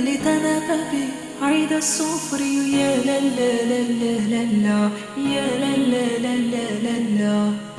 لتنافى عيد الصفر يا لا لا لا لا لا يا لا لا لا لا لا.